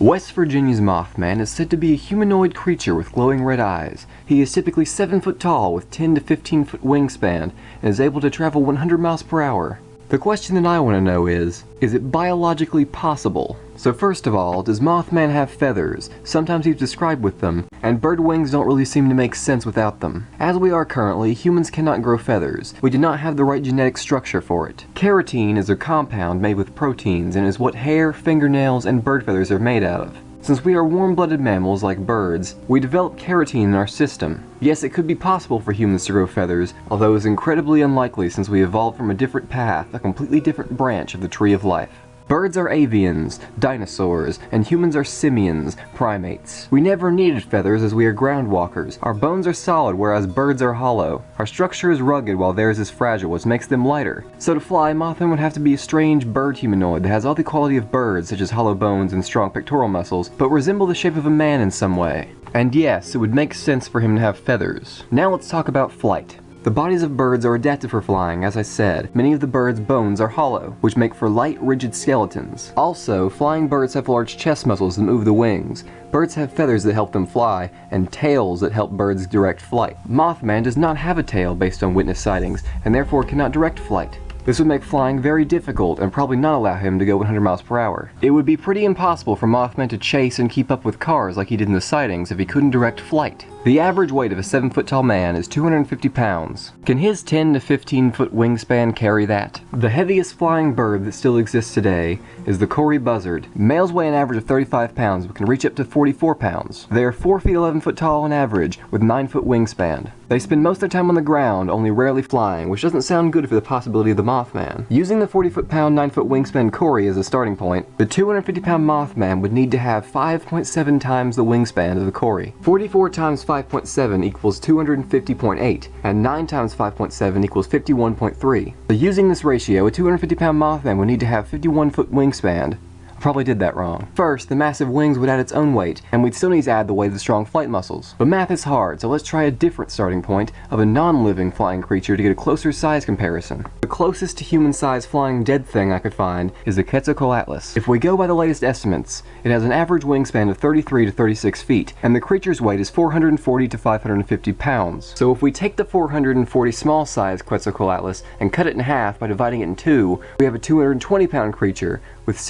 West Virginia's Mothman is said to be a humanoid creature with glowing red eyes. He is typically 7 foot tall with 10 to 15 foot wingspan and is able to travel 100 miles per hour. The question that I want to know is, is it biologically possible? So first of all, does Mothman have feathers? Sometimes he's described with them, and bird wings don't really seem to make sense without them. As we are currently, humans cannot grow feathers. We do not have the right genetic structure for it. Keratin is a compound made with proteins and is what hair, fingernails, and bird feathers are made out of. Since we are warm-blooded mammals like birds, we develop keratin in our system. Yes, it could be possible for humans to grow feathers, although it is incredibly unlikely since we evolved from a different path, a completely different branch of the tree of life. Birds are avians, dinosaurs, and humans are simians, primates. We never needed feathers as we are groundwalkers. Our bones are solid whereas birds are hollow. Our structure is rugged while theirs is fragile which makes them lighter. So to fly, Mothman would have to be a strange bird humanoid that has all the quality of birds such as hollow bones and strong pectoral muscles, but resemble the shape of a man in some way. And yes, it would make sense for him to have feathers. Now let's talk about flight. The bodies of birds are adapted for flying, as I said. Many of the birds' bones are hollow, which make for light, rigid skeletons. Also, flying birds have large chest muscles that move the wings. Birds have feathers that help them fly, and tails that help birds direct flight. Mothman does not have a tail based on witness sightings, and therefore cannot direct flight. This would make flying very difficult and probably not allow him to go 100 miles per hour. It would be pretty impossible for Mothman to chase and keep up with cars like he did in the sightings if he couldn't direct flight. The average weight of a 7 foot tall man is 250 pounds. Can his 10 to 15 foot wingspan carry that? The heaviest flying bird that still exists today is the Kori bustard. Males weigh an average of 35 pounds but can reach up to 44 pounds. They are 4 feet 11 foot tall on average with 9 foot wingspan. They spend most of their time on the ground, only rarely flying, which doesn't sound good for the possibility of the Mothman. Using the 40 foot pound 9 foot wingspan Kori as a starting point, the 250 pound Mothman would need to have 5.7 times the wingspan of the Kori. 44 times 5.7 equals 250.8, and 9 times 5.7 equals 51.3. So using this ratio, a 250 pound Mothman would need to have 51 foot wingspan, Probably did that wrong. First, the massive wings would add its own weight, and we'd still need to add the weight of the strong flight muscles. But math is hard, so let's try a different starting point of a non-living flying creature to get a closer size comparison. The closest to human-sized flying dead thing I could find is the Quetzalcoatlus. If we go by the latest estimates, it has an average wingspan of 33 to 36 feet, and the creature's weight is 440 to 550 pounds. So if we take the 440 small-sized Quetzalcoatlus and cut it in half by dividing it in two, we have a 220 pound creature with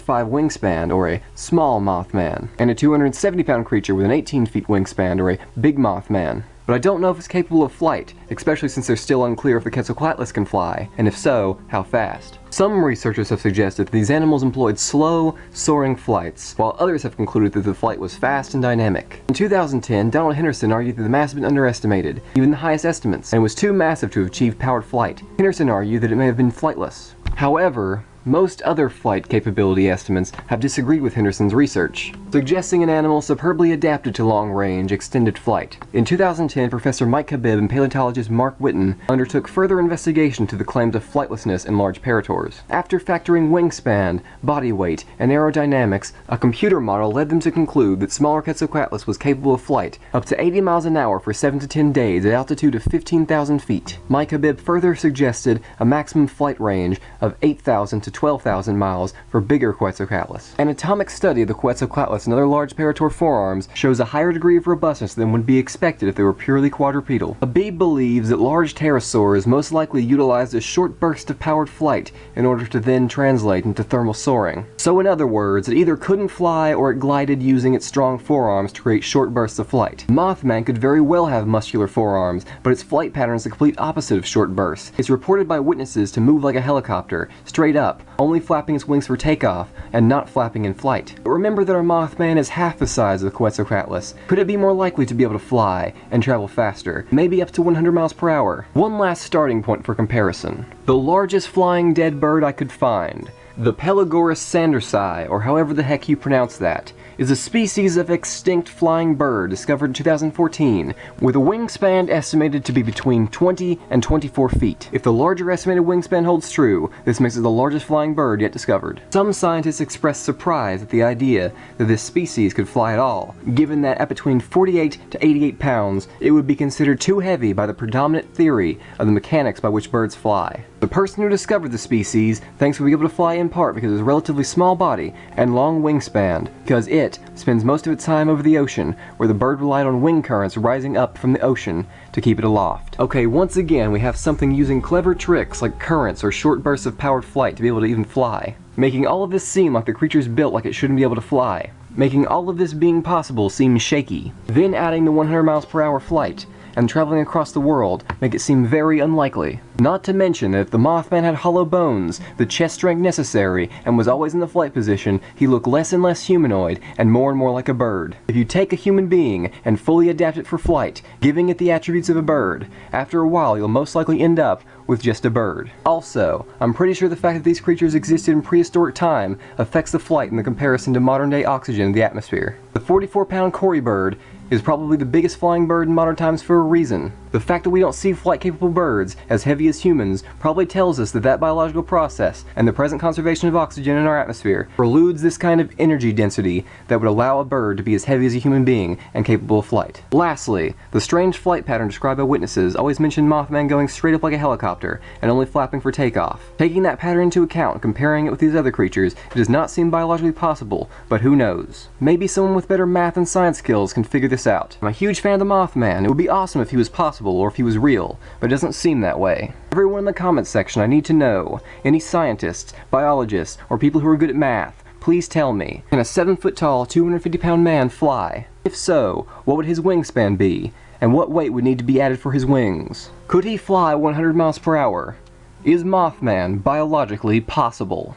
16.5 wingspan, or a small Mothman, and a 270 pound creature with an 18 feet wingspan, or a big Mothman. But I don't know if it's capable of flight, especially since they're still unclear if the Quetzalcoatlus can fly, and if so, how fast. Some researchers have suggested that these animals employed slow, soaring flights, while others have concluded that the flight was fast and dynamic. In 2010, Donald Henderson argued that the mass had been underestimated, even the highest estimates, and was too massive to have achieved powered flight. Henderson argued that it may have been flightless. However, most other flight capability estimates have disagreed with Henderson's research, suggesting an animal superbly adapted to long-range, extended flight. In 2010, Professor Mike Habib and paleontologist Mark Witton undertook further investigation to the claims of flightlessness in large pterosaurs. After factoring wingspan, body weight, and aerodynamics, a computer model led them to conclude that smaller Quetzalcoatlus was capable of flight up to 80 miles an hour for 7 to 10 days at altitude of 15,000 feet. Mike Habib further suggested a maximum flight range of 8,000 to to 12,000 miles for bigger Quetzalcoatlus. Anatomic study of the Quetzalcoatlus and other large pterosaur forearms shows a higher degree of robustness than would be expected if they were purely quadrupedal. Habib believes that large pterosaurs most likely utilized a short burst of powered flight in order to then translate into thermal soaring. So in other words, it either couldn't fly or it glided using its strong forearms to create short bursts of flight. Mothman could very well have muscular forearms, but its flight pattern is the complete opposite of short bursts. It's reported by witnesses to move like a helicopter, straight up, only flapping its wings for takeoff, and not flapping in flight. But remember that our Mothman is half the size of the Quetzalcoatlus. Could it be more likely to be able to fly and travel faster, maybe up to 100 miles per hour? One last starting point for comparison. The largest flying dead bird I could find, the Pelagornis sandersi, or however the heck you pronounce that, is a species of extinct flying bird discovered in 2014, with a wingspan estimated to be between 20 and 24 feet. If the larger estimated wingspan holds true, this makes it the largest flying bird yet discovered. Some scientists expressed surprise at the idea that this species could fly at all, given that at between 48 to 88 pounds, it would be considered too heavy by the predominant theory of the mechanics by which birds fly. The person who discovered the species thinks it will be able to fly in part because of its relatively small body and long wingspan, because it spends most of its time over the ocean, where the bird relied on wind currents rising up from the ocean to keep it aloft. Okay, once again we have something using clever tricks like currents or short bursts of powered flight to be able to even fly, making all of this seem like the creature's built like it shouldn't be able to fly, making all of this being possible seem shaky. Then adding the 100 miles per hour flight, and traveling across the world make it seem very unlikely. Not to mention that if the Mothman had hollow bones, the chest strength necessary, and was always in the flight position, he looked less and less humanoid and more and more like a bird. If you take a human being and fully adapt it for flight, giving it the attributes of a bird, after a while you'll most likely end up with just a bird. Also, I'm pretty sure the fact that these creatures existed in prehistoric time affects the flight in the comparison to modern day oxygen in the atmosphere. The 44 pound Kori bird is probably the biggest flying bird in modern times for a reason. The fact that we don't see flight-capable birds as heavy as humans probably tells us that that biological process and the present conservation of oxygen in our atmosphere preludes this kind of energy density that would allow a bird to be as heavy as a human being and capable of flight. Lastly, the strange flight pattern described by witnesses always mentioned Mothman going straight up like a helicopter and only flapping for takeoff. Taking that pattern into account and comparing it with these other creatures, it does not seem biologically possible, but who knows. Maybe someone with better math and science skills can figure this out. I'm a huge fan of the Mothman. It would be awesome if he was possible possible or if he was real, but it doesn't seem that way. Everyone in the comments section, I need to know. Any scientists, biologists, or people who are good at math, please tell me. Can a 7 foot tall, 250 pound man fly? If so, what would his wingspan be? And what weight would need to be added for his wings? Could he fly 100 miles per hour? Is Mothman biologically possible?